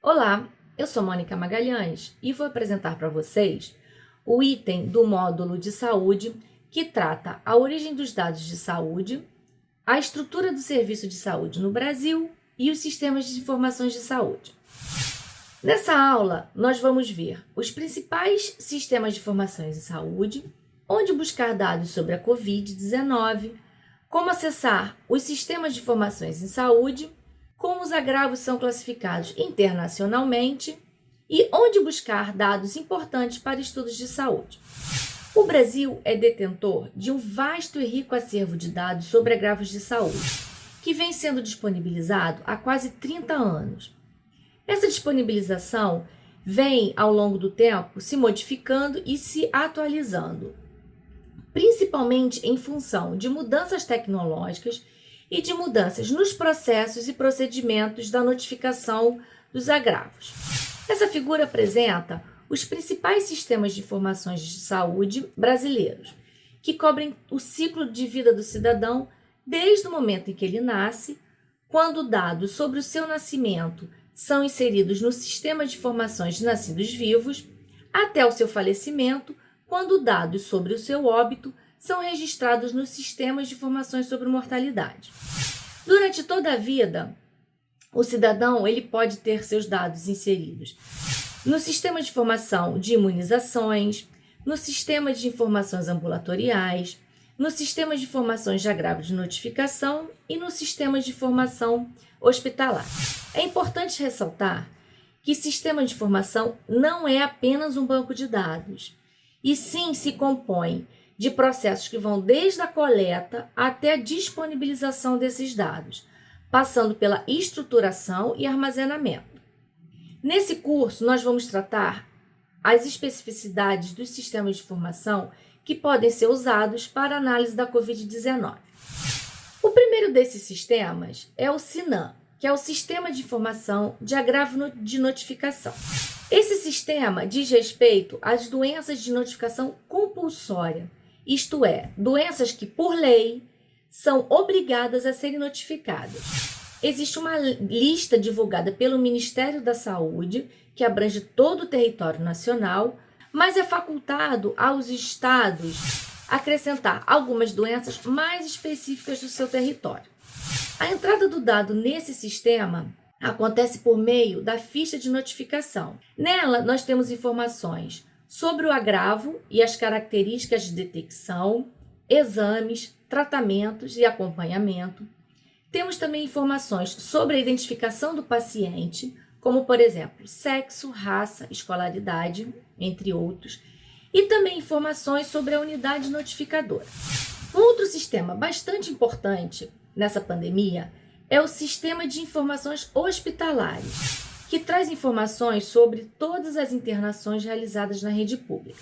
Olá, eu sou Mônica Magalhães e vou apresentar para vocês o item do módulo de saúde que trata a origem dos dados de saúde, a estrutura do serviço de saúde no Brasil e os sistemas de informações de saúde. Nessa aula, nós vamos ver os principais sistemas de informações de saúde, onde buscar dados sobre a Covid-19, como acessar os sistemas de informações em saúde, como os agravos são classificados internacionalmente e onde buscar dados importantes para estudos de saúde. O Brasil é detentor de um vasto e rico acervo de dados sobre agravos de saúde, que vem sendo disponibilizado há quase 30 anos. Essa disponibilização vem, ao longo do tempo, se modificando e se atualizando, principalmente em função de mudanças tecnológicas e de mudanças nos processos e procedimentos da notificação dos agravos. Essa figura apresenta os principais sistemas de informações de saúde brasileiros, que cobrem o ciclo de vida do cidadão desde o momento em que ele nasce, quando dados sobre o seu nascimento são inseridos no sistema de informações de nascidos vivos, até o seu falecimento, quando dados sobre o seu óbito são registrados nos sistemas de informações sobre mortalidade. Durante toda a vida, o cidadão ele pode ter seus dados inseridos no sistema de informação de imunizações, no sistema de informações ambulatoriais, no sistema de informações de agravo de notificação e no sistema de informação hospitalar. É importante ressaltar que sistema de informação não é apenas um banco de dados, e sim se compõe de processos que vão desde a coleta até a disponibilização desses dados, passando pela estruturação e armazenamento. Nesse curso, nós vamos tratar as especificidades dos sistemas de informação que podem ser usados para análise da Covid-19. O primeiro desses sistemas é o SINAM, que é o Sistema de Informação de Agravo de Notificação. Esse sistema diz respeito às doenças de notificação compulsória, isto é, doenças que, por lei, são obrigadas a serem notificadas. Existe uma lista divulgada pelo Ministério da Saúde, que abrange todo o território nacional, mas é facultado aos estados acrescentar algumas doenças mais específicas do seu território. A entrada do dado nesse sistema acontece por meio da ficha de notificação. Nela, nós temos informações sobre o agravo e as características de detecção, exames, tratamentos e acompanhamento. Temos também informações sobre a identificação do paciente, como por exemplo, sexo, raça, escolaridade, entre outros, e também informações sobre a unidade notificadora. Um outro sistema bastante importante nessa pandemia é o Sistema de Informações Hospitalares, que traz informações sobre todas as internações realizadas na rede pública.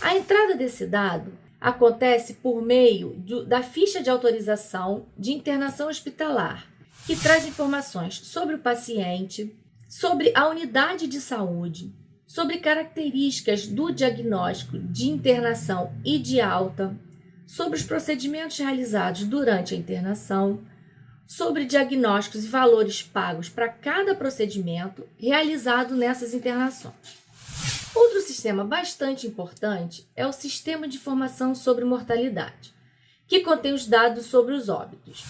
A entrada desse dado acontece por meio do, da ficha de autorização de internação hospitalar, que traz informações sobre o paciente, sobre a unidade de saúde, sobre características do diagnóstico de internação e de alta, sobre os procedimentos realizados durante a internação, sobre diagnósticos e valores pagos para cada procedimento realizado nessas internações. Outro sistema bastante importante é o Sistema de Informação sobre Mortalidade, que contém os dados sobre os óbitos.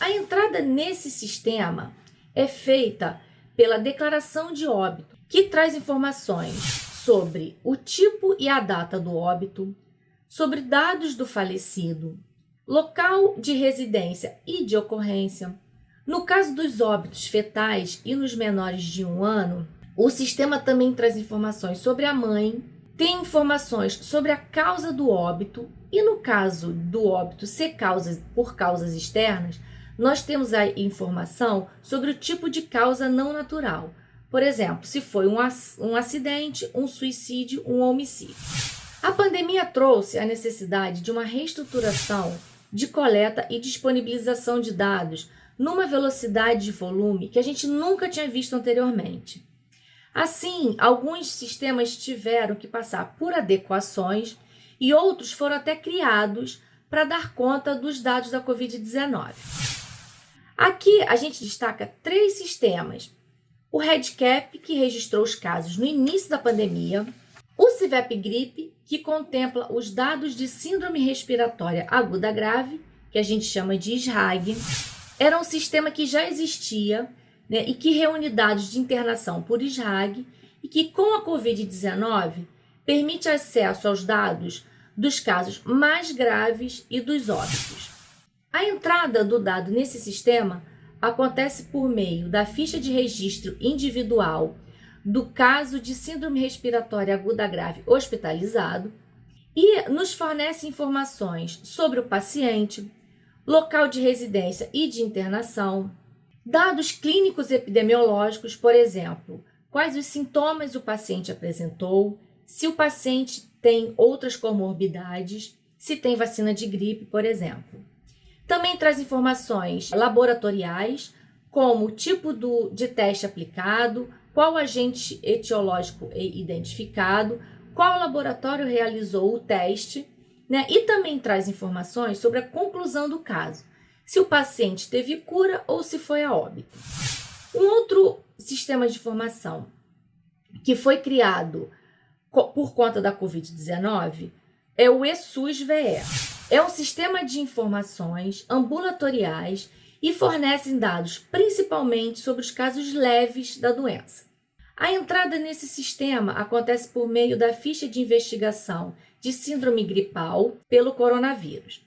A entrada nesse sistema é feita pela declaração de óbito, que traz informações sobre o tipo e a data do óbito, sobre dados do falecido, local de residência e de ocorrência. No caso dos óbitos fetais e nos menores de um ano, o sistema também traz informações sobre a mãe, tem informações sobre a causa do óbito e no caso do óbito ser causa por causas externas, nós temos a informação sobre o tipo de causa não natural. Por exemplo, se foi um, um acidente, um suicídio, um homicídio. A pandemia trouxe a necessidade de uma reestruturação de coleta e disponibilização de dados numa velocidade de volume que a gente nunca tinha visto anteriormente. Assim, alguns sistemas tiveram que passar por adequações e outros foram até criados para dar conta dos dados da Covid-19. Aqui a gente destaca três sistemas: o REDCap, que registrou os casos no início da pandemia, o CIVEP Gripe, que contempla os dados de síndrome respiratória aguda grave, que a gente chama de SRAG, era um sistema que já existia né, e que reúne dados de internação por SRAG e que, com a Covid-19, permite acesso aos dados dos casos mais graves e dos óbitos. A entrada do dado nesse sistema acontece por meio da ficha de registro individual do caso de síndrome respiratória aguda grave hospitalizado e nos fornece informações sobre o paciente, local de residência e de internação, dados clínicos epidemiológicos, por exemplo, quais os sintomas o paciente apresentou, se o paciente tem outras comorbidades, se tem vacina de gripe, por exemplo. Também traz informações laboratoriais, como o tipo do, de teste aplicado, qual agente etiológico identificado, qual laboratório realizou o teste, né? E também traz informações sobre a conclusão do caso, se o paciente teve cura ou se foi a óbito. Um outro sistema de informação que foi criado por conta da Covid-19 é o ESUS-VE. É um sistema de informações ambulatoriais e fornecem dados principalmente sobre os casos leves da doença. A entrada nesse sistema acontece por meio da ficha de investigação de síndrome gripal pelo coronavírus.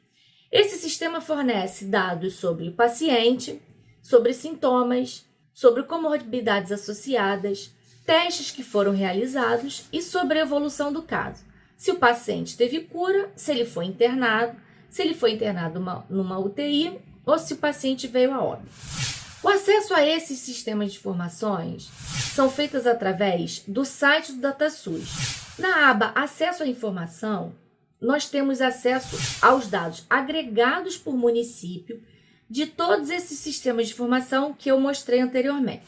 Esse sistema fornece dados sobre o paciente, sobre sintomas, sobre comorbidades associadas, testes que foram realizados e sobre a evolução do caso. Se o paciente teve cura, se ele foi internado, se ele foi internado numa, numa UTI ou se o paciente veio a óbito. O acesso a esses sistemas de informações são feitos através do site do DataSUS. Na aba Acesso à Informação, nós temos acesso aos dados agregados por município de todos esses sistemas de informação que eu mostrei anteriormente.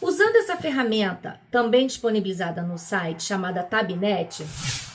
Usando essa ferramenta, também disponibilizada no site, chamada Tabnet,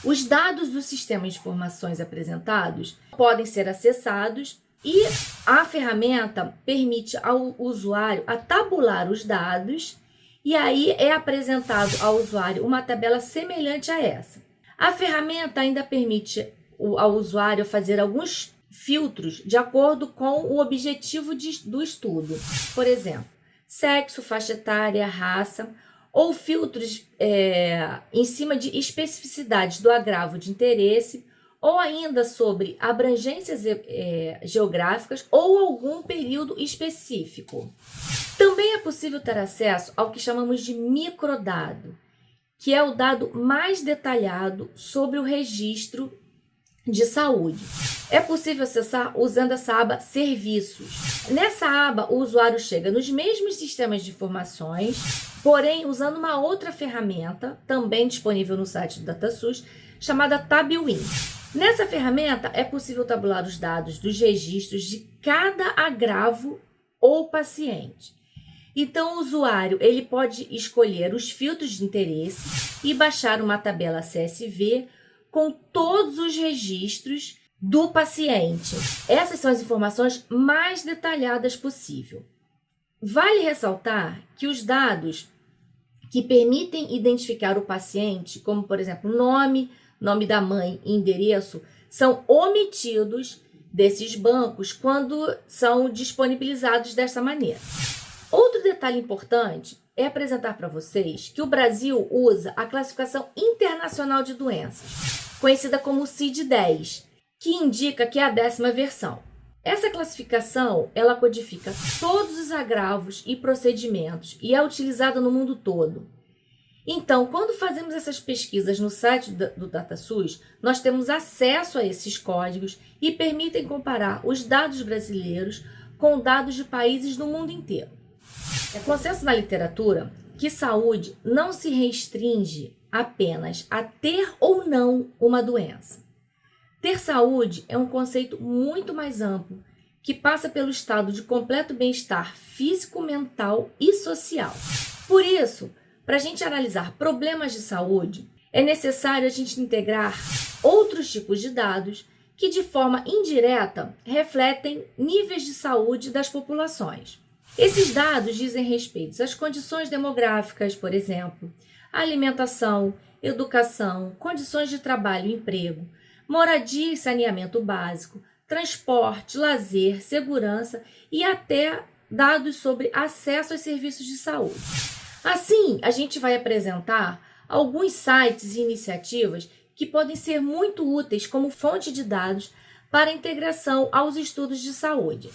os dados dos sistemas de informações apresentados podem ser acessados e a ferramenta permite ao usuário a tabular os dados e aí é apresentado ao usuário uma tabela semelhante a essa. A ferramenta ainda permite ao usuário fazer alguns filtros de acordo com o objetivo de, do estudo. Por exemplo, sexo, faixa etária, raça, ou filtros é, em cima de especificidades do agravo de interesse ou ainda sobre abrangências é, geográficas ou algum período específico. Também é possível ter acesso ao que chamamos de microdado, que é o dado mais detalhado sobre o registro de saúde. É possível acessar usando essa aba Serviços. Nessa aba, o usuário chega nos mesmos sistemas de informações, porém usando uma outra ferramenta, também disponível no site do DataSUS, chamada TabWin. Nessa ferramenta é possível tabular os dados dos registros de cada agravo ou paciente. Então, o usuário ele pode escolher os filtros de interesse e baixar uma tabela CSV com todos os registros do paciente. Essas são as informações mais detalhadas possível. Vale ressaltar que os dados que permitem identificar o paciente, como por exemplo nome, nome da mãe e endereço, são omitidos desses bancos quando são disponibilizados dessa maneira. Outro detalhe importante é apresentar para vocês que o Brasil usa a classificação internacional de doenças, conhecida como CID-10, que indica que é a décima versão. Essa classificação, ela codifica todos os agravos e procedimentos e é utilizada no mundo todo. Então, quando fazemos essas pesquisas no site do DataSUS, nós temos acesso a esses códigos e permitem comparar os dados brasileiros com dados de países do mundo inteiro. É consenso na literatura que saúde não se restringe apenas a ter ou não uma doença. Ter saúde é um conceito muito mais amplo que passa pelo estado de completo bem-estar físico, mental e social. Por isso, para a gente analisar problemas de saúde, é necessário a gente integrar outros tipos de dados que, de forma indireta, refletem níveis de saúde das populações. Esses dados dizem respeito às condições demográficas, por exemplo, alimentação, educação, condições de trabalho e emprego, moradia e saneamento básico, transporte, lazer, segurança e até dados sobre acesso aos serviços de saúde. Assim, a gente vai apresentar alguns sites e iniciativas que podem ser muito úteis como fonte de dados para integração aos estudos de saúde.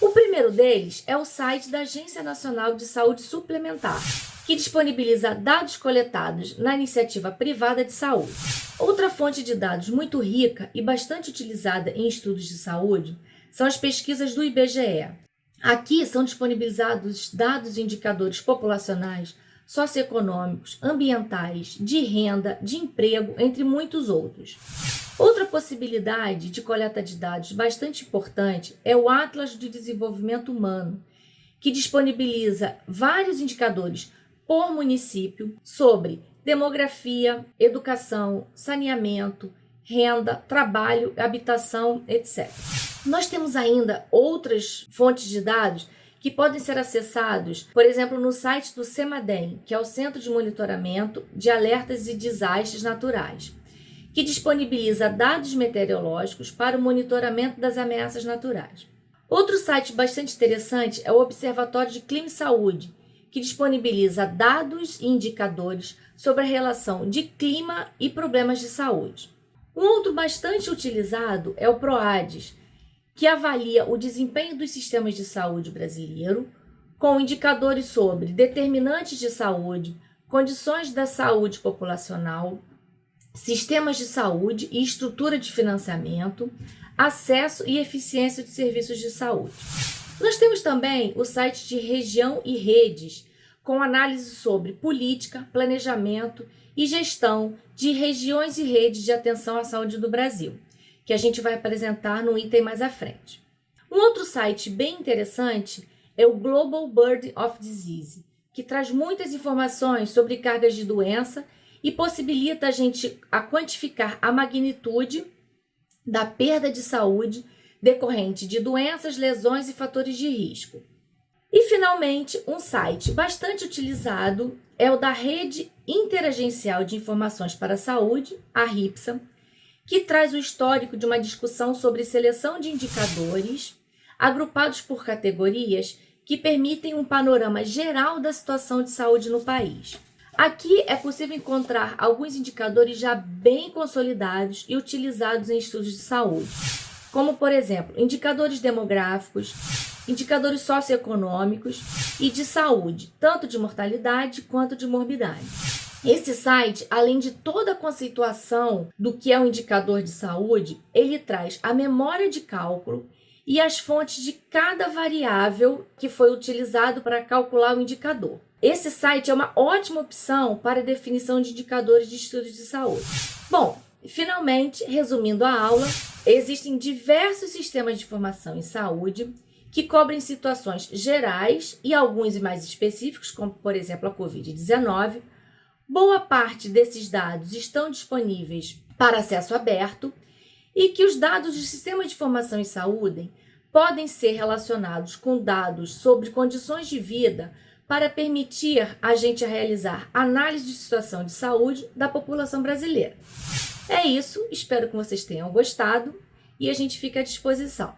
O primeiro deles é o site da Agência Nacional de Saúde Suplementar, que disponibiliza dados coletados na iniciativa privada de saúde. Outra fonte de dados muito rica e bastante utilizada em estudos de saúde são as pesquisas do IBGE. Aqui são disponibilizados dados e indicadores populacionais, socioeconômicos, ambientais, de renda, de emprego, entre muitos outros. Outra possibilidade de coleta de dados bastante importante é o Atlas de Desenvolvimento Humano, que disponibiliza vários indicadores por município sobre demografia, educação, saneamento, renda, trabalho, habitação, etc. Nós temos ainda outras fontes de dados que podem ser acessados, por exemplo, no site do CEMADEM, que é o Centro de Monitoramento de Alertas e Desastres Naturais, que disponibiliza dados meteorológicos para o monitoramento das ameaças naturais. Outro site bastante interessante é o Observatório de Clima e Saúde, que disponibiliza dados e indicadores sobre a relação de clima e problemas de saúde. Um outro bastante utilizado é o PROADES, que avalia o desempenho dos sistemas de saúde brasileiro com indicadores sobre determinantes de saúde, condições da saúde populacional, sistemas de saúde e estrutura de financiamento, acesso e eficiência de serviços de saúde. Nós temos também o site de Região e Redes, com análise sobre política, planejamento e gestão de regiões e redes de atenção à saúde do Brasil, que a gente vai apresentar no item mais à frente. Um outro site bem interessante é o Global Burden of Disease, que traz muitas informações sobre cargas de doença e possibilita a gente a quantificar a magnitude da perda de saúde decorrente de doenças, lesões e fatores de risco. E, finalmente, um site bastante utilizado é o da Rede Interagencial de Informações para a Saúde, a RIPSA, que traz o histórico de uma discussão sobre seleção de indicadores agrupados por categorias que permitem um panorama geral da situação de saúde no país. Aqui é possível encontrar alguns indicadores já bem consolidados e utilizados em estudos de saúde, como, por exemplo, indicadores demográficos, indicadores socioeconômicos e de saúde, tanto de mortalidade quanto de morbidade. Esse site, além de toda a conceituação do que é um indicador de saúde, ele traz a memória de cálculo e as fontes de cada variável que foi utilizado para calcular o indicador. Esse site é uma ótima opção para definição de indicadores de estudos de saúde. Bom, finalmente, resumindo a aula, existem diversos sistemas de informação em saúde que cobrem situações gerais e alguns mais específicos, como por exemplo a Covid-19. Boa parte desses dados estão disponíveis para acesso aberto e que os dados do sistema de informação em saúde podem ser relacionados com dados sobre condições de vida para permitir a gente realizar análise de situação de saúde da população brasileira. É isso, espero que vocês tenham gostado e a gente fica à disposição.